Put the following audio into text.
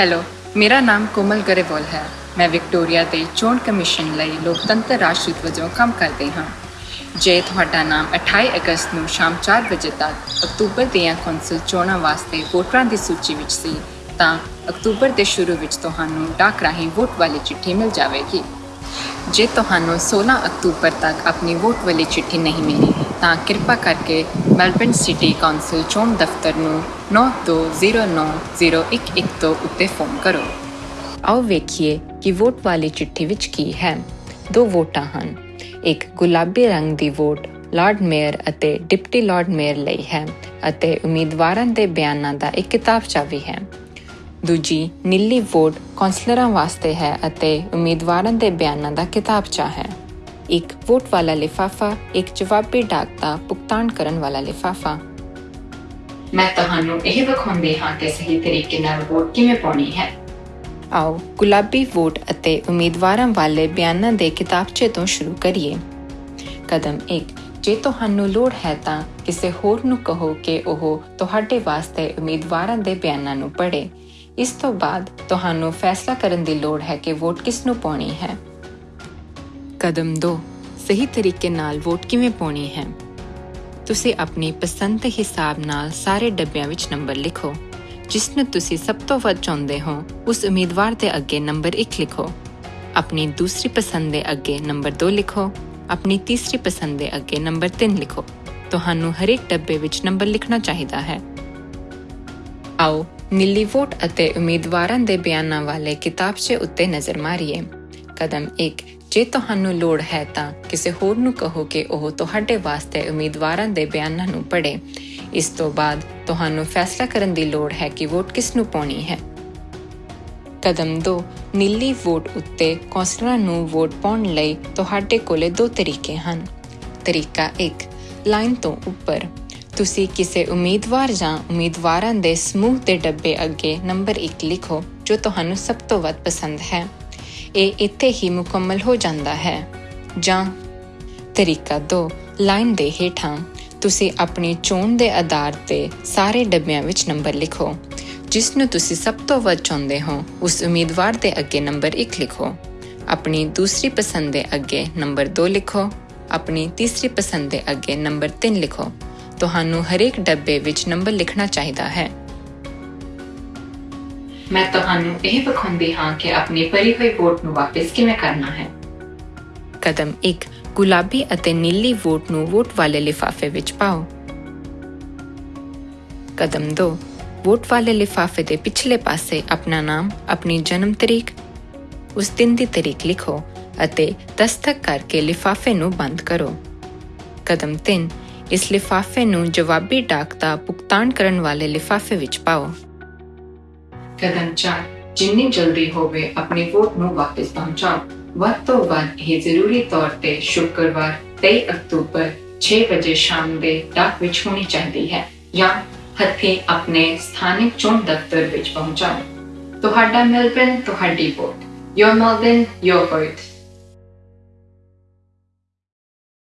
Hello ਮੇਰਾ ਨਾਮ ਕੋਮਲ ਗਰੇਵਾਲ ਹੈ। ਮੈਂ ਵਿਕਟੋਰੀਆ ਦੇ ਚੋਣ ਕਮਿਸ਼ਨ ਲਈ ਲੋਕਤੰਤਰ ਰਾਸ਼ਟਰਦੂਤ ਵਜੋਂ ਕੰਮ ਕਰਦੀ ਹਾਂ। ਜੇ ਤੁਹਾਡਾ ਨਾਮ 28 ਅਗਸਤ ਨੂੰ ਸ਼ਾਮ 4 ਵਜੇ ਤੱਕ ਅਕਤੂਬਰ ਦੀਆਂ ਕੌਂਸਲ ਚੋਣਾਂ ਵਾਸਤੇ ਵੋਟਰਾਂ ਦੀ ਸੂਚੀ ਵਿੱਚ ਸੀ, ਤਾਂ ਅਕਤੂਬਰ ਦੇ ਸ਼ੁਰੂ ਵਿੱਚ ਤੁਹਾਨੂੰ ਡਾਕ ਰਾਹੀਂ ਵੋਟ ਵਾਲੀ ਚਿੱਠੀ ਮਿਲ ਜਾਵੇਗੀ। ਜੇ ਤੁਹਾਨੂੰ 16 ਅਕਤੂਬਰ ਤੱਕ ਆਪਣੀ ਵੋਟ ਵਾਲੀ ਚਿੱਠੀ ਨਹੀਂ ਮਿਲੀ ਤਾਂ ਕਿਰਪਾ ਕਰਕੇ ਮੈਲਬਰਨ ਸਿਟੀ ਕੌਂਸਲ ਚੋਣ ਦਫ਼ਤਰ ਨੂੰ 92090112 ਉੱਤੇ ਫੋਨ ਕਰੋ। ਆਓ ਵੇਖੀਏ ਕਿ ਵੋਟ ਵਾਲੀ ਚਿੱਠੀ ਵਿੱਚ ਕੀ ਹੈ। ਦੋ ਵੋਟਾਂ ਹਨ। ਇੱਕ ਗੁਲਾਬੀ ਰੰਗ ਦੀ ਵੋਟ ਲਾਰਡ ਮੇਅਰ ਅਤੇ ਡਿਪਟੀ ਲਾਰਡ ਮੇਅਰ ਲਈ ਹੈ ਅਤੇ ਉਮੀਦਵਾਰਾਂ ਦੇ ਬਿਆਨਾਂ ਦਾ ਇੱਕ ਕਿਤਾਬਚਾ ਵੀ ਹੈ। ਦੂਜੀ, ਨੀਲੀ ਵੋਟ ਕੌਂਸਲਰਾਂ ਵਾਸਤੇ ਹੈ ਅਤੇ ਉਮੀਦਵਾਰਾਂ ਦੇ ਬਿਆਨਾਂ ਦਾ ਕਿਤਾਬਚਾ ਹੈ। ਇੱਕ ਵੋਟ ਵਾਲਾ ਲਿਫਾਫਾ ਇੱਕ ਜਵਾਬੀ ਡਾਕ ਦਾ ਭੁਗਤਾਨ ਕਰਨ ਵਾਲਾ ਲਿਫਾਫਾ। ਮੈਂ ਤੁਹਾਨੂੰ ਇਹ ਵਿਖਾਉਂਦੀ ਹਾਂ ਕਿ ਸਹੀ ਤਰੀਕੇ ਨਾਲ ਵੋਟ ਕਿਵੇਂ ਪਾਉਣੀ ਹੈ। ਆਓ ਗੁਲਾਬੀ ਵੋਟ ਅਤੇ ਉਮੀਦਵਾਰਾਂ ਵਾਲੇ ਬਿਆਨਾਂ ਦੇ ਕਿਤਾਬਚੇ ਤੋਂ ਸ਼ੁਰੂ ਕਰੀਏ। ਕਦਮ 1 ਜੇ ਤੁਹਾਨੂੰ ਲੋੜ ਹੈ ਤਾਂ ਕਿਸੇ ਹੋਰ ਨੂੰ ਕਹੋ ਕਿ ਉਹ ਤੁਹਾਡੇ ਵਾਸਤੇ ਉਮੀਦਵਾਰਾਂ ਦੇ ਬਿਆਨਾਂ ਨੂੰ ਪੜ੍ਹੇ। ਇਸ ਤੋਂ ਬਾਅਦ ਤੁਹਾਨੂੰ ਫੈਸਲਾ ਕਰਨ ਦੀ ਲੋੜ ਹੈ ਕਿ ਵੋਟ ਕਿਸ ਨੂੰ ਪਾਉਣੀ ਹੈ। ਕਦਮ 2 ਸਹੀ ਤਰੀਕੇ ਨਾਲ ਵੋਟ ਕਿਵੇਂ ਪਾਉਣੀ ਹੈ? ਤੁਸੀਂ ਆਪਣੀ ਪਸੰਦ ਦੇ ਹਿਸਾਬ ਨਾਲ ਸਾਰੇ ਡੱਬਿਆਂ ਵਿੱਚ ਨੰਬਰ ਲਿਖੋ। ਜਿਸ ਨੂੰ ਤੁਸੀਂ ਸਭ ਤੋਂ ਵੱਧ ਚਾਹੁੰਦੇ ਹੋ, ਉਸ ਉਮੀਦਵਾਰ ਦੇ ਅੱਗੇ ਨੰਬਰ 1 ਲਿਖੋ। ਆਪਣੀ ਦੂਸਰੀ ਪਸੰਦ ਦੇ ਅੱਗੇ ਨੰਬਰ 2 ਲਿਖੋ। ਆਪਣੀ ਤੀਸਰੀ ਪਸੰਦ ਦੇ ਅੱਗੇ ਨੰਬਰ 3 ਲਿਖੋ। ਤੁਹਾਨੂੰ ਹਰੇਕ ਡੱਬੇ ਵਿੱਚ ਨੰਬਰ ਲਿਖਣਾ ਚਾਹੀਦਾ ਹੈ। ਆਓ, ਨੀਲੀ ਵੋਟ ਅਤੇ ਉਮੀਦਵਾਰਾਂ ਦੇ ਬਿਆਨਾਂ ਵਾਲੇ ਕਿਤਾਬਚੇ ਉੱਤੇ ਨਜ਼ਰ ਮਾਰੀਏ। ਕਦਮ 1 ਜੇ ਤੁਹਾਨੂੰ ਲੋੜ ਹੈ ਤਾਂ ਕਿਸੇ ਹੋਰ ਨੂੰ ਕਹੋ ਕਿ ਉਹ ਤੁਹਾਡੇ ਵਾਸਤੇ ਉਮੀਦਵਾਰਾਂ ਦੇ ਬਿਆਨਾਂ ਨੂੰ ਪੜ੍ਹੇ। ਇਸ ਤੋਂ ਬਾਅਦ ਤੁਹਾਨੂੰ ਫੈਸਲਾ ਕਰਨ ਦੀ ਲੋੜ ਹੈ ਕਿ ਵੋਟ ਕਿਸ ਨੂੰ ਪਾਉਣੀ ਹੈ। ਕਦਮ 2 ਨੀਲੀ ਵੋਟ ਉੱਤੇ ਕੌਂਸਲਰਾਂ ਨੂੰ ਵੋਟ ਪਾਉਣ ਲਈ ਤੁਹਾਡੇ ਕੋਲੇ ਦੋ ਤਰੀਕੇ ਹਨ। ਤਰੀਕਾ 1 ਲਾਈਨ ਤੋਂ ਉੱਪਰ। ਤੁਸੀਂ ਕਿਸੇ ਉਮੀਦਵਾਰ ਜਾਂ ਉਮੀਦਵਾਰਾਂ ਦੇ ਸਮੂਹ ਦੇ ਡੱਬੇ ਅੱਗੇ ਨੰਬਰ 1 ਲਿਖੋ, ਜੋ ਤੁਹਾਨੂੰ ਸਭ ਤੋਂ ਵੱਧ ਪਸੰਦ ਹੈ। ਇਹ ਇੱਥੇ ਹੀ ਮੁਕੰਮਲ ਹੋ ਜਾਂਦਾ ਹੈ। ਜਾਂ ਤਰੀਕਾ 2 ਲਾਈਨ ਦੇ ਹੇਠਾਂ, ਤੁਸੀਂ ਆਪਣੀ ਚੋਣ ਦੇ ਆਧਾਰ ਤੇ ਸਾਰੇ ਡੱਬਿਆਂ ਵਿੱਚ ਨੰਬਰ ਲਿਖੋ। ਜਿਸ ਨੂੰ ਤੁਸੀਂ ਸਭ ਤੋਂ ਵੱਧ ਚਾਹੁੰਦੇ ਹੋ, ਉਸ ਉਮੀਦਵਾਰ ਦੇ ਅੱਗੇ ਨੰਬਰ 1 ਲਿਖੋ। ਆਪਣੀ ਦੂਸਰੀ ਪਸੰਦ ਦੇ ਅੱਗੇ ਨੰਬਰ 2 ਲਿਖੋ। ਆਪਣੀ ਤੀਸਰੀ ਪਸੰਦ ਦੇ ਅੱਗੇ ਨੰਬਰ 3 ਲਿਖੋ। ਤੁਹਾਨੂੰ ਹਰੇਕ ਡੱਬੇ ਵਿੱਚ ਨੰਬਰ ਲਿਖਣਾ ਚਾਹੀਦਾ ਹੈ। ਮੈਂ ਤੁਹਾਨੂੰ ਇਹ ਵਿਖਾਉਂਦੀ ਹਾਂ ਕਿ ਆਪਣੀ ਭਰੀ ਹੋਈ ਵੋਟ ਨੂੰ ਵਾਪਸ ਕਿਵੇਂ ਕਰਨਾ ਹੈ। ਕਦਮ 1 ਗੁਲਾਬੀ ਅਤੇ ਨੀਲੀ ਵੋਟ ਨੂੰ ਵੋਟ ਵਾਲੇ ਲਿਫਾਫੇ ਵਿੱਚ ਪਾਓ। ਕਦਮ 2 ਵੋਟ ਵਾਲੇ ਲਿਫਾਫੇ ਦੇ ਪਿਛਲੇ ਪਾਸੇ ਆਪਣਾ ਨਾਮ, ਆਪਣੀ ਜਨਮ ਤਰੀਕ, ਉਸ ਦਿਨ ਦੀ ਤਰੀਕ ਲਿਖੋ ਅਤੇ ਦਸਤਕ ਕਰਕੇ ਲਿਫਾਫੇ ਨੂੰ ਬੰਦ ਕਰੋ। ਕਦਮ 3 ਇਸ ਲਿਫਾਫੇ ਨੂੰ ਜਵਾਬੀ ਡਾਕ ਦਾ ਭੁਗਤਾਨ ਕਰਨ ਵਾਲੇ ਲਿਫਾਫੇ ਵਿੱਚ ਪਾਓ। ਕਦਮ 4 ਜਿੰਨੀ ਜਲਦੀ ਹੋਵੇ ਆਪਣੀ ਵੋਟ ਨੂੰ ਵਾਪਸ ਪਹੁੰਚਾਓ। ਵੱਧ ਤੋਂ ਵੱਧ ਇਹ ਜ਼ਰੂਰੀ ਤੌਰ ਤੇ ਸ਼ੁੱਕਰਵਾਰ 23 ਅਕਤੂਬਰ 6 ਵਜੇ ਸ਼ਾਮ ਦੇ ਡਾਕ ਵਿੱਚ ਹੋਣੀ ਚਾਹੀਦੀ ਹੈ ਜਾਂ ਹੱਥੀਂ ਆਪਣੇ ਸਥਾਨਕ ਚੋਣ ਦਫ਼ਤਰ ਵਿੱਚ ਪਹੁੰਚਾਓ। ਤੁਹਾਡਾ ਮੈਲਬਨ ਤੁਹਾਡੀ vote. Your Melbourne your vote